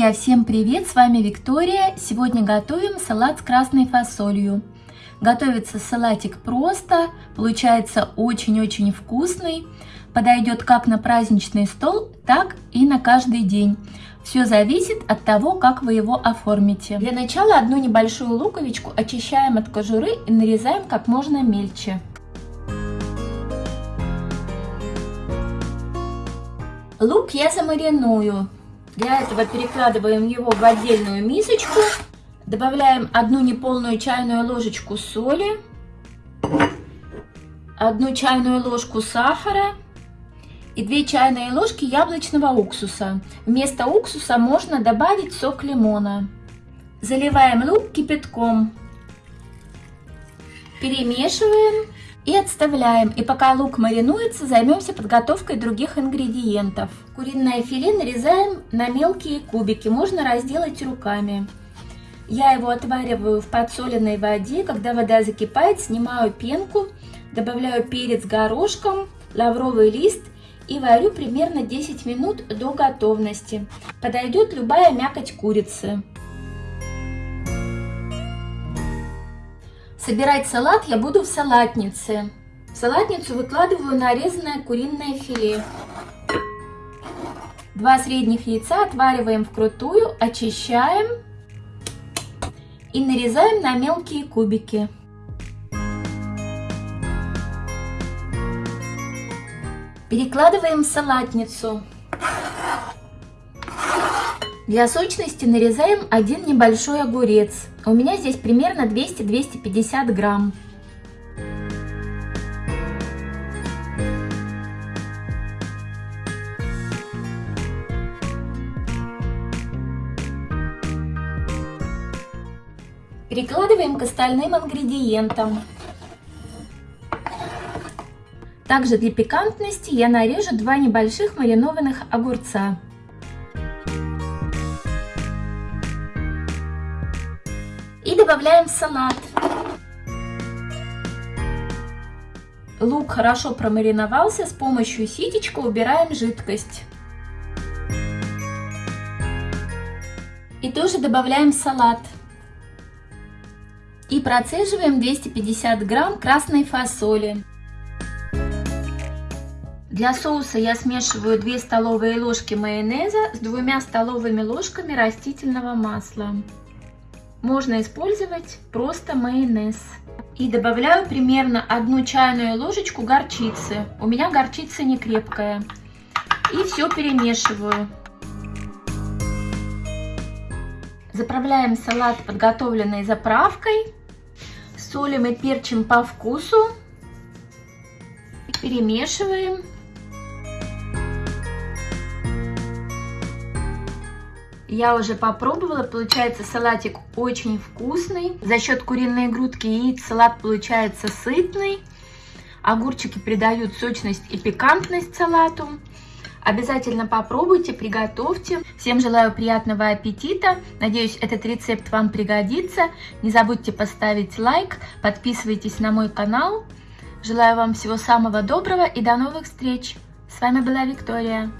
Друзья, всем привет! С вами Виктория. Сегодня готовим салат с красной фасолью. Готовится салатик просто, получается очень-очень вкусный. Подойдет как на праздничный стол, так и на каждый день. Все зависит от того, как вы его оформите. Для начала одну небольшую луковичку очищаем от кожуры и нарезаем как можно мельче. Лук я замариную. Для этого перекладываем его в отдельную мисочку. Добавляем одну неполную чайную ложечку соли, одну чайную ложку сахара и 2 чайные ложки яблочного уксуса. Вместо уксуса можно добавить сок лимона. Заливаем лук кипятком. Перемешиваем и отставляем. И пока лук маринуется, займемся подготовкой других ингредиентов. Куриное филе нарезаем на мелкие кубики, можно разделать руками. Я его отвариваю в подсоленной воде. Когда вода закипает, снимаю пенку, добавляю перец горошком, лавровый лист и варю примерно 10 минут до готовности. Подойдет любая мякоть курицы. Собирать салат я буду в салатнице. В салатницу выкладываю нарезанное куриное филе. Два средних яйца отвариваем вкрутую, очищаем и нарезаем на мелкие кубики. Перекладываем в салатницу. Для сочности нарезаем один небольшой огурец. У меня здесь примерно 200-250 грамм. Перекладываем к остальным ингредиентам. Также для пикантности я нарежу два небольших маринованных огурца. Добавляем салат. Лук хорошо промариновался, с помощью ситечка убираем жидкость. И тоже добавляем салат. И процеживаем 250 грамм красной фасоли. Для соуса я смешиваю 2 столовые ложки майонеза с двумя столовыми ложками растительного масла. Можно использовать просто майонез. И добавляю примерно одну чайную ложечку горчицы. У меня горчица не крепкая. И все перемешиваю. Заправляем салат подготовленной заправкой. Солим и перчим по вкусу. Перемешиваем. Я уже попробовала, получается салатик очень вкусный. За счет куриной грудки и яиц салат получается сытный. Огурчики придают сочность и пикантность салату. Обязательно попробуйте, приготовьте. Всем желаю приятного аппетита. Надеюсь, этот рецепт вам пригодится. Не забудьте поставить лайк, подписывайтесь на мой канал. Желаю вам всего самого доброго и до новых встреч. С вами была Виктория.